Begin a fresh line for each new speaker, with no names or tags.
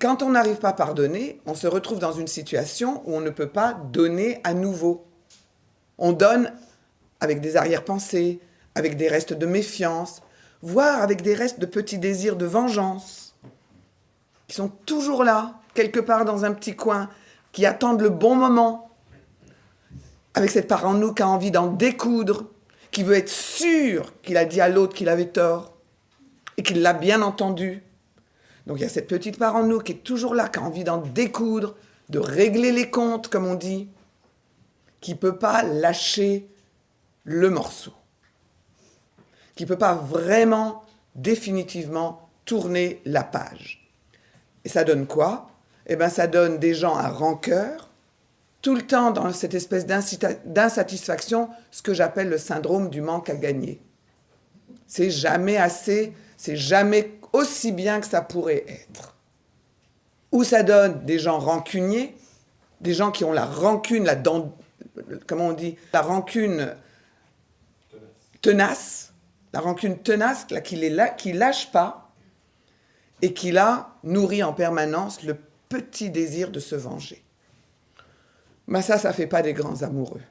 Quand on n'arrive pas à pardonner, on se retrouve dans une situation où on ne peut pas donner à nouveau. On donne avec des arrière-pensées, avec des restes de méfiance, voire avec des restes de petits désirs de vengeance, qui sont toujours là, quelque part dans un petit coin, qui attendent le bon moment, avec cette part en nous qui a envie d'en découdre, qui veut être sûr qu'il a dit à l'autre qu'il avait tort, et qu'il l'a bien entendu. Donc il y a cette petite part en nous qui est toujours là, qui a envie d'en découdre, de régler les comptes, comme on dit, qui ne peut pas lâcher le morceau, qui ne peut pas vraiment, définitivement, tourner la page. Et ça donne quoi? Eh bien, ça donne des gens à rancœur, tout le temps dans cette espèce d'insatisfaction, ce que j'appelle le syndrome du manque à gagner. C'est jamais assez, c'est jamais aussi bien que ça pourrait être. Ou ça donne des gens rancuniers, des gens qui ont la rancune, la dent, comment on dit, la rancune tenace, la rancune tenace, là, qui lâche pas, et qui là nourrit en permanence le petit désir de se venger. Mais ça, ça fait pas des grands amoureux.